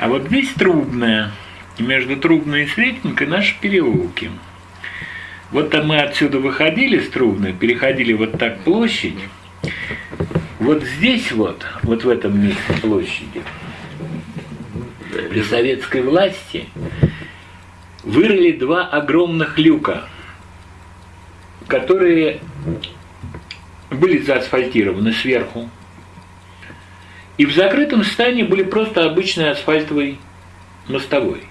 А вот здесь трубная. И между трубной и сретенькой наши переулки. Вот там мы отсюда выходили с трубной, переходили вот так площадь. Вот здесь вот, вот в этом месте площади, при советской власти вырыли два огромных люка, которые были заасфальтированы сверху. И в закрытом состоянии были просто обычной асфальтовой мостовой.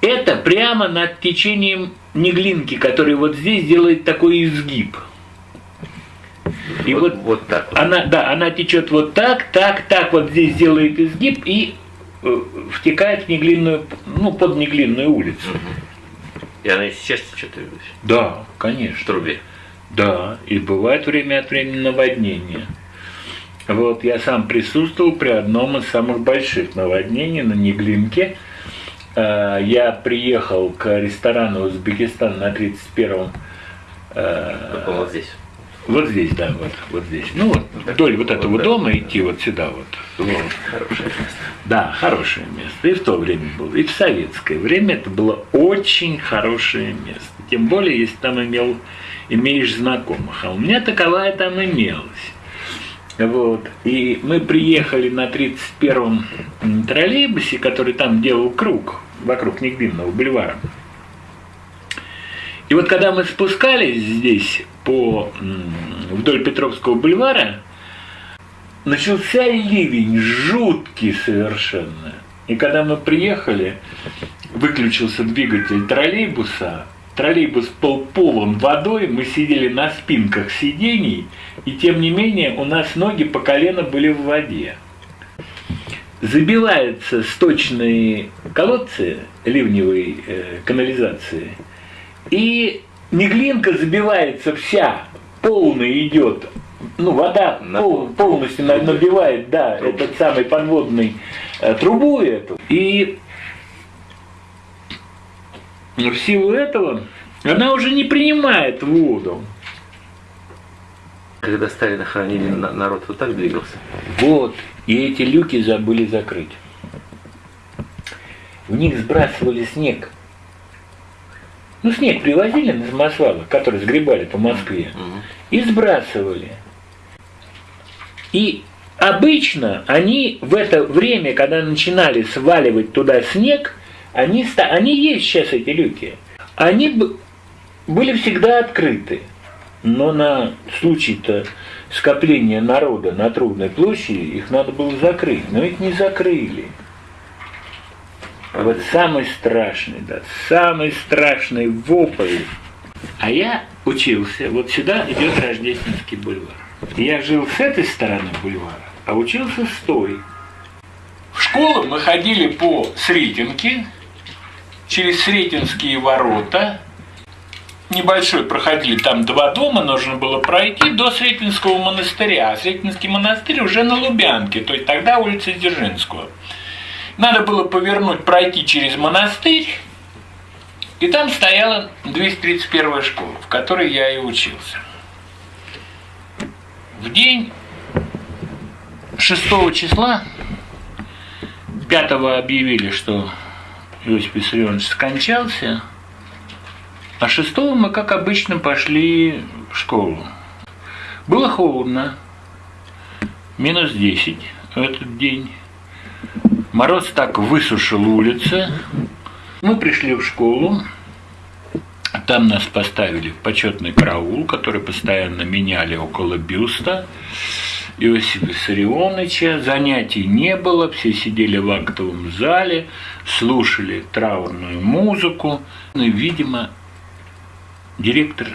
Это прямо над течением Неглинки, который вот здесь делает такой изгиб. И вот, вот, вот так. Вот. Она, да, она течет вот так, так, так, вот здесь делает изгиб и э, втекает в Неглинную, ну, под Неглинную улицу. И она сейчас течет? Да, конечно. В трубе? Да, и бывает время от времени наводнение. Вот я сам присутствовал при одном из самых больших наводнений на Неглинке. Э, я приехал к ресторану Узбекистан на 31-м. Э, вот здесь. Вот здесь, да, вот, вот здесь. Ну, вот вдоль вот этого вот дома идти вот сюда вот. вот. Хорошее место. Да, хорошее место. И в то время было, и в советское время это было очень хорошее место. Тем более, если там имел, имеешь знакомых. А у меня таковая там имелась. Вот. И мы приехали на 31-м троллейбусе, который там делал круг вокруг Нигбинного бульвара. И вот когда мы спускались здесь по, вдоль Петровского бульвара, начался ливень, жуткий совершенно. И когда мы приехали, выключился двигатель троллейбуса, троллейбус был полон водой, мы сидели на спинках сидений, и тем не менее у нас ноги по колено были в воде. Забиваются сточные колодцы ливневой э, канализации, и Неглинка забивается вся, полная идет, ну, вода пол, полностью набивает, да, этот самый подводный э, трубу эту. И в силу этого она уже не принимает воду. Когда Сталина хоронили, народ вот так двигался? Вот. И эти люки забыли закрыть. В них сбрасывали снег. Ну, снег привозили на самосвалы, который сгребали по Москве, и сбрасывали. И обычно они в это время, когда начинали сваливать туда снег, они, они есть сейчас эти люки. Они были всегда открыты. Но на случай-то скопления народа на Трудной площади их надо было закрыть. Но их не закрыли. Вот самый страшный, да, самый страшный вопль. А я учился, вот сюда идет Рождественский бульвар. Я жил с этой стороны бульвара, а учился с той. В школу мы ходили по Сретенке, через Сретенские ворота, небольшой проходили, там два дома, нужно было пройти до Сретенского монастыря. А Сретенский монастырь уже на Лубянке, то есть тогда улица Дзержинского. Надо было повернуть, пройти через монастырь, и там стояла 231 школа, в которой я и учился. В день 6 числа, 5 объявили, что Иосиф Виссарионович скончался, а 6 мы, как обычно, пошли в школу. Было холодно, минус 10 в этот день. Мороз так высушил улицы. Мы пришли в школу, там нас поставили в почетный караул, который постоянно меняли около бюста. Иосифа Виссарионовича. Занятий не было, все сидели в актовом зале, слушали траурную музыку. Ну и, видимо, директор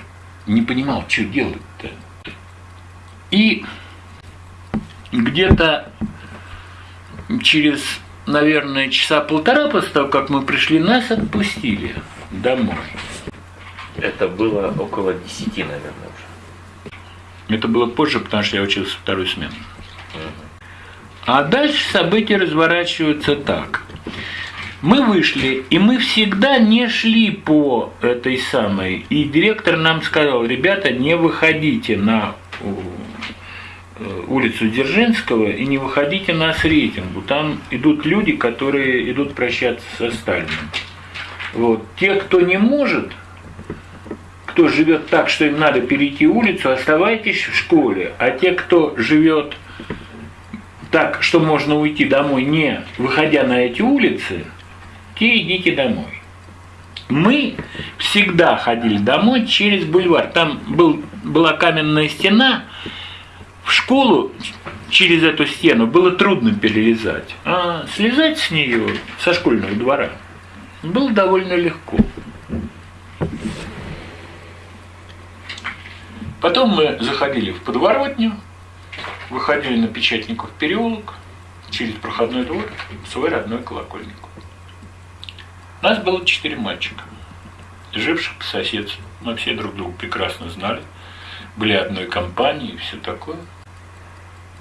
не понимал, что делать-то. И где-то через, наверное, часа полтора после того, как мы пришли, нас отпустили домой. Это было около десяти, наверное, уже. Это было позже, потому что я учился вторую смену. А дальше события разворачиваются так. Мы вышли, и мы всегда не шли по этой самой. И директор нам сказал, ребята, не выходите на э, улицу Дзержинского и не выходите на Сретенгу. Там идут люди, которые идут прощаться со Сталиным. Вот. Те, кто не может, кто живет так, что им надо перейти улицу, оставайтесь в школе. А те, кто живет так, что можно уйти домой, не выходя на эти улицы, те идите домой. Мы всегда ходили домой через бульвар. Там был, была каменная стена. В школу через эту стену было трудно перелезать. А слезать с нее, со школьного двора, было довольно легко. Потом мы заходили в подворотню, выходили на Печатников переулок, через проходной двор, в свой родной колокольник. Нас было четыре мальчика, живших по соседству. Мы все друг друга прекрасно знали, были одной компанией и все такое.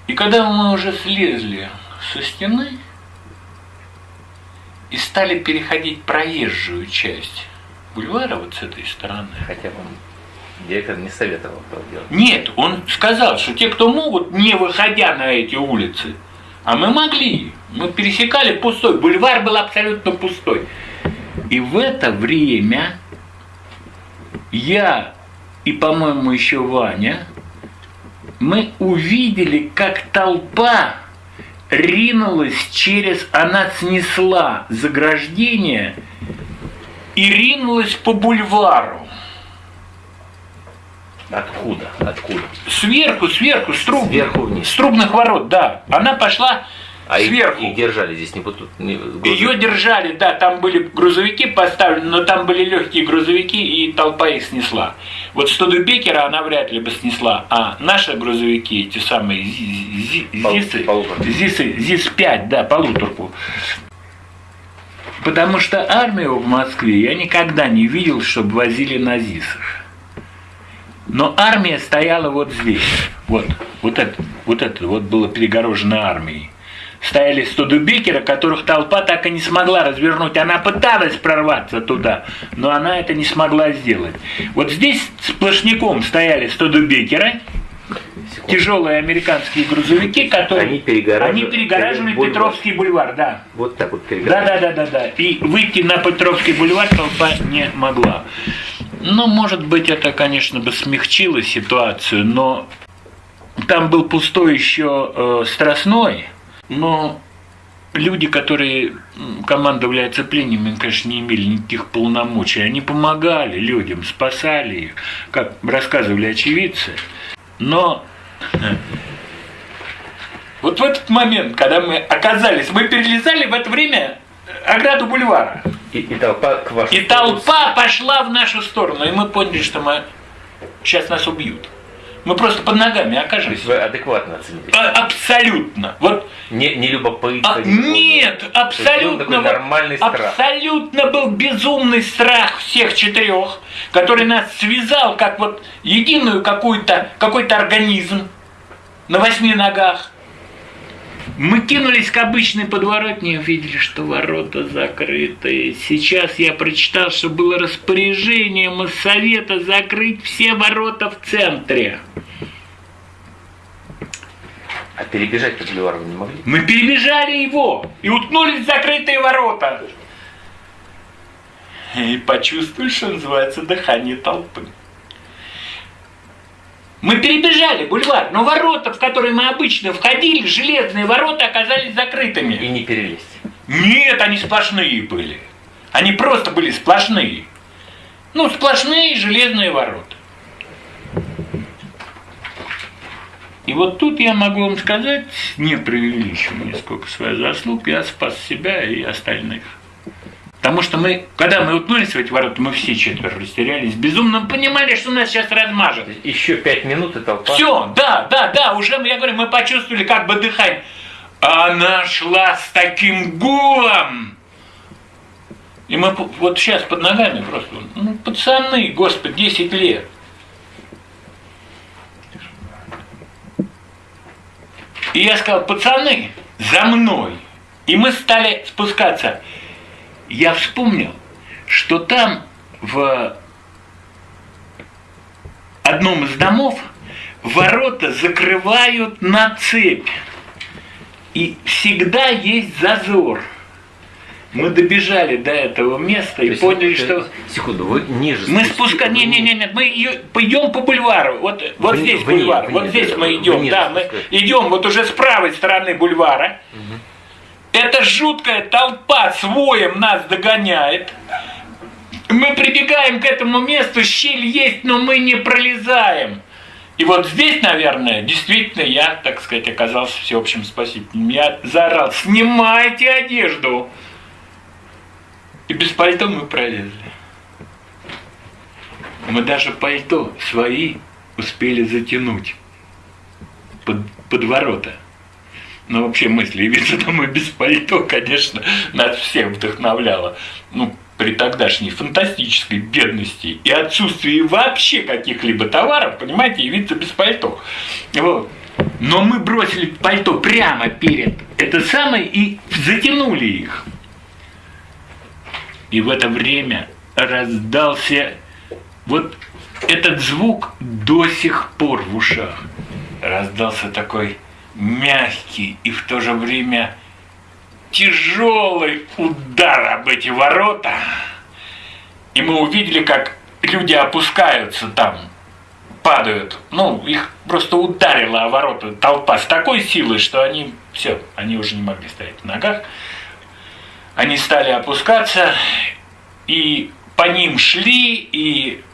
И когда мы уже слезли со стены и стали переходить проезжую часть бульвара вот с этой стороны, Хотя вам директор не советовал делать. нет, он сказал, что те, кто могут, не выходя на эти улицы, а мы могли, мы пересекали пустой, бульвар был абсолютно пустой. И в это время я и, по-моему, еще Ваня, мы увидели, как толпа ринулась через, она снесла заграждение и ринулась по бульвару. Откуда? Откуда? Сверху, сверху, с труб, Сверху вниз. с трубных ворот, да. Она пошла А сверху. их держали здесь не, поту- не грузовики? Ее держали, да, там были грузовики поставлены, но там были легкие грузовики, и толпа их снесла. Вот Студебекера она вряд ли бы снесла, а наши грузовики, эти самые ЗИСы. ЗИСы, ЗИС-5, да, полуторку. Потому что армию в Москве я никогда не видел, чтобы возили на ЗИСах. Но армия стояла вот здесь. Вот, вот это, вот это вот было перегорожено армией. Стояли студебекеры, которых толпа так и не смогла развернуть. Она пыталась прорваться туда, но она это не смогла сделать. Вот здесь сплошняком стояли студебекеры, Секунду. тяжелые американские грузовики, которые... Они перегораживали- Они перегораживали бульвар. Петровский бульвар, да. Вот так вот Да, перегораживали. да, да, да, да. И выйти на Петровский бульвар толпа не могла. Ну, может быть, это, конечно, бы смягчило ситуацию, но там был пустой еще э, Страстной, но люди, которые командовали оцеплением, конечно, не имели никаких полномочий. Они помогали людям, спасали их, как рассказывали очевидцы. Но вот в этот момент, когда мы оказались, мы перелезали в это время ограду бульвара. И, и толпа к вашему И толпа пошла в нашу сторону, и мы поняли, что мы сейчас нас убьют. Мы просто под ногами То окажемся. есть вы адекватно оценили? А- Абсолютно. Вот Не, не любопытство? а, нет, То абсолютно. был вот нормальный страх. Абсолютно был безумный страх всех четырех, который нас связал как вот единую какую-то какой-то организм на восьми ногах. Мы кинулись к обычной подворотне и увидели, что ворота закрыты. Сейчас я прочитал, что было распоряжение Моссовета закрыть все ворота в центре. А перебежать по бульвару вы не могли? Мы перебежали его и уткнулись в закрытые ворота. И почувствовали, что называется дыхание толпы. Мы перебежали бульвар, но ворота, в которые мы обычно входили, железные ворота, оказались закрытыми. И не перелезть. Нет, они сплошные были. Они просто были сплошные. Ну, сплошные железные ворота. И вот тут я могу вам сказать, не преувеличивая нисколько своих заслуг, я спас себя и остальных. Потому что мы, когда мы утнулись в эти ворота, мы все четверо растерялись, безумно понимали, что нас сейчас размажет. Еще пять минут и толпа. Все, да, да, да, уже, я говорю, мы почувствовали как бы дыхание. Она шла с таким гулом. И мы вот сейчас под ногами просто, ну, пацаны, господи, 10 лет. И я сказал, пацаны, за мной. И мы стали спускаться. Я вспомнил, что там в одном из домов ворота закрывают на цепь. И всегда есть зазор. Мы добежали до этого места и То есть, поняли, э, что Секунду, вы ниже мы спускаем. Не, не, не, нет, мы идем по бульвару. Вот, вот Вни- здесь вниз, бульвар. вниз, вот здесь мы идем. Да, мы идем вот уже с правой стороны бульвара. Эта жуткая толпа с нас догоняет. Мы прибегаем к этому месту, щель есть, но мы не пролезаем. И вот здесь, наверное, действительно я, так сказать, оказался всеобщим спасителем. Я заорал, снимайте одежду. И без пальто мы пролезли. Мы даже пальто свои успели затянуть под, под ворота. Но вообще мысли явиться домой без пальто, конечно, нас всех вдохновляло. Ну, при тогдашней фантастической бедности и отсутствии вообще каких-либо товаров, понимаете, явиться без пальто. Вот. Но мы бросили пальто прямо перед это самое и затянули их. И в это время раздался вот этот звук до сих пор в ушах. Раздался такой мягкий и в то же время тяжелый удар об эти ворота. И мы увидели, как люди опускаются там, падают. Ну, их просто ударила о ворота толпа с такой силой, что они все, они уже не могли стоять на ногах. Они стали опускаться, и по ним шли, и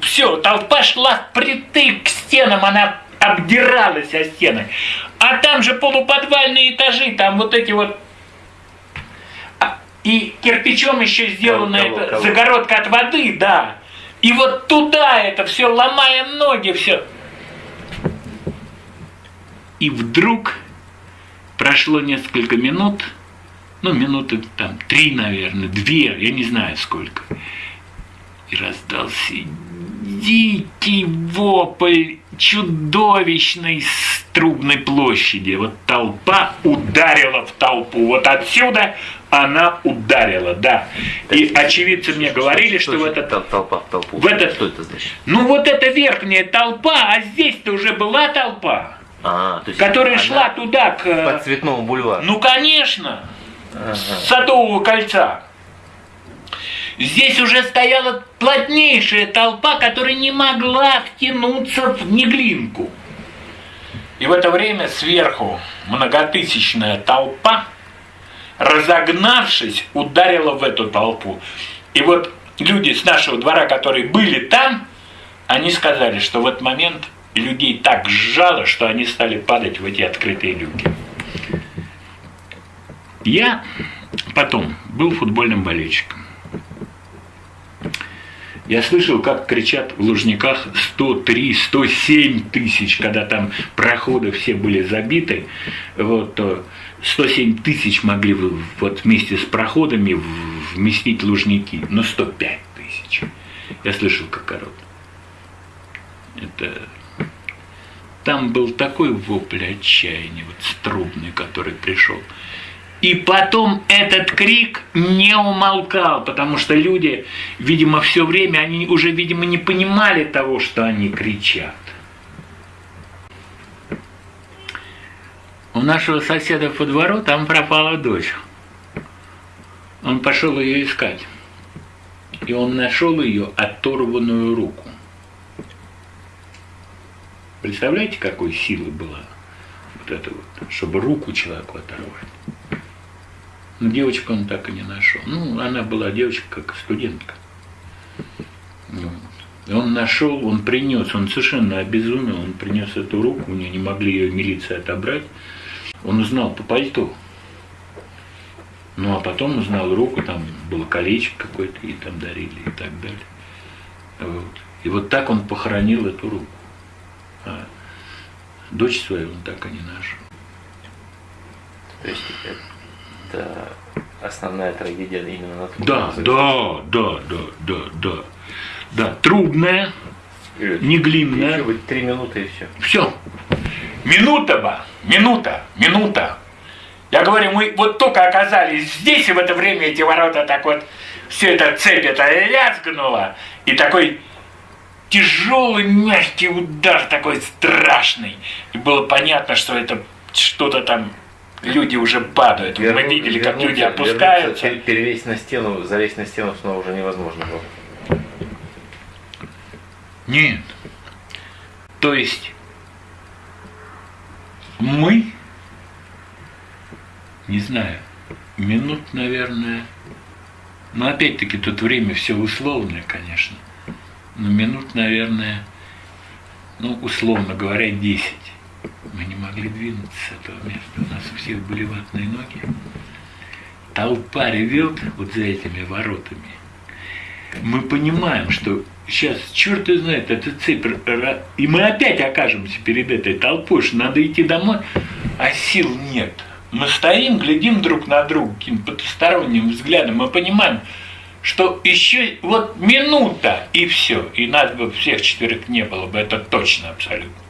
все, толпа шла впритык к стенам, она обдиралась о стены. А там же полуподвальные этажи, там вот эти вот... А, И кирпичом еще сделана Кого- эта кого? загородка от воды, да. И вот туда это все, ломая ноги, все. И вдруг прошло несколько минут, ну, минуты там три, наверное, две, я не знаю сколько. И раздался дикий вопль чудовищной с трубной площади. Вот толпа ударила в толпу. Вот отсюда она ударила, да. И очевидцы мне говорили, что в значит этот... тол- толпа в толпу. в этот- Что это значит? Ну вот эта верхняя толпа, а здесь-то уже была толпа, А, то есть которая шла туда, к... по цветному бульвару. Ну, конечно, Ага. с Садового кольца. Здесь уже стояла плотнейшая толпа, которая не могла втянуться в Неглинку. И в это время сверху многотысячная толпа, разогнавшись, ударила в эту толпу. И вот люди с нашего двора, которые были там, они сказали, что в этот момент людей так сжало, что они стали падать в эти открытые люки. Я потом был футбольным болельщиком. Я слышал, как кричат в Лужниках 103, 107 тысяч, когда там проходы все были забиты, вот, то 107 тысяч могли вот вместе с проходами вместить Лужники, но 105 тысяч. Я слышал, как орут. Это... Там был такой вопль отчаяния, вот с трубный, который пришел. И потом этот крик не умолкал, потому что люди, видимо, все время, они уже, видимо, не понимали того, что они кричат. У нашего соседа по двору там пропала дочь. Он пошел ее искать. И он нашел ее оторванную руку. Представляете, какой силы была вот это вот, чтобы руку человеку оторвать. Девочку он так и не нашел. Ну, она была девочка как студентка. Вот. Он нашел, он принес, он совершенно обезумел, он принес эту руку, у нее не могли ее милиция отобрать. Он узнал по пальто. Ну, а потом узнал руку, там было колечко какое-то, и там дарили, и так далее. Вот. И вот так он похоронил эту руку. А дочь свою он так и не нашел. То есть это основная трагедия именно на том Да, да, да, да, да, да. Да, трубная, не глинная. Еще быть три минуты и все. Все. Минута бы, минута, минута. Я говорю, мы вот только оказались здесь, и в это время эти ворота так вот, все это цепь это лязгнуло, и такой тяжелый мягкий удар такой страшный. И было понятно, что это что-то там люди уже падают. Мы Верну- видели, как люди вернуться- опускаются. вернуться, пер- Перелезть на стену, залезть на стену снова уже невозможно было. Нет. То есть мы, не знаю, минут, наверное, но опять-таки тут время все условное, конечно, но минут, наверное, ну, условно говоря, 10. Мы не могли двинуться с этого места. У нас у всех были ватные ноги. Толпа ревет вот за этими воротами мы понимаем, что сейчас, черт и знает, эта цепь, и мы опять окажемся перед этой толпой, что надо идти домой, а сил нет. Мы стоим, глядим друг на друга каким-то потусторонним взглядом, мы понимаем, что еще вот минута и все, и нас бы всех четверых не было бы, это точно абсолютно.